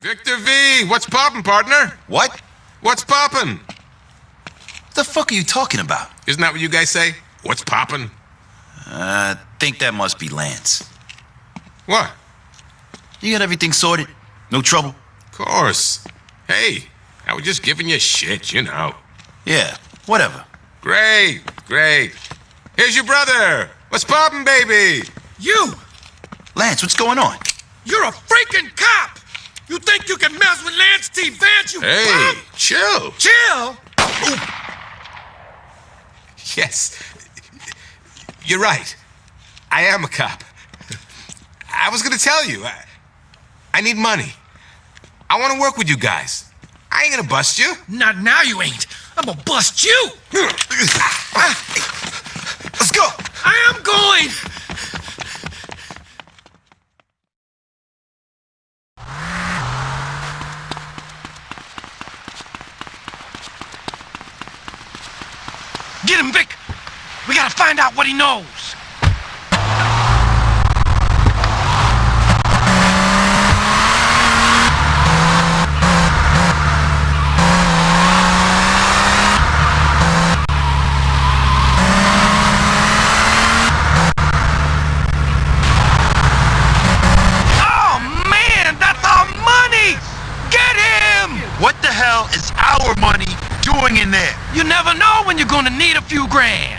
Victor V, what's poppin', partner? What? What's poppin'? The fuck are you talking about? Isn't that what you guys say? What's poppin'? I uh, think that must be Lance. What? You got everything sorted? No trouble? Of course. Hey, I was just giving you shit, you know. Yeah, whatever. Great, great. Here's your brother. What's poppin', baby? You! Lance, what's going on? You're a freaking cop! You think you can mess with Lance T. Vance, you Hey, bum? chill. Chill? Yes. You're right. I am a cop. I was gonna tell you. I, I need money. I want to work with you guys. I ain't gonna bust you. Not now you ain't. I'm gonna bust you! Let's go! I am going! Get him, Vic! We gotta find out what he knows! Oh, man! That's our money! Get him! What the hell is our money doing in there? You never know when you're gonna need a few grand.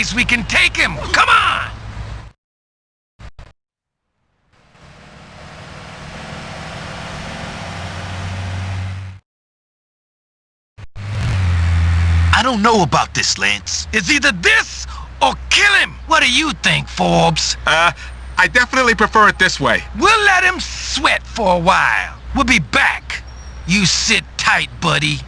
Place we can take him. Come on. I don't know about this, Lance. It's either this or kill him. What do you think, Forbes? Uh, I definitely prefer it this way. We'll let him sweat for a while. We'll be back. You sit tight, buddy.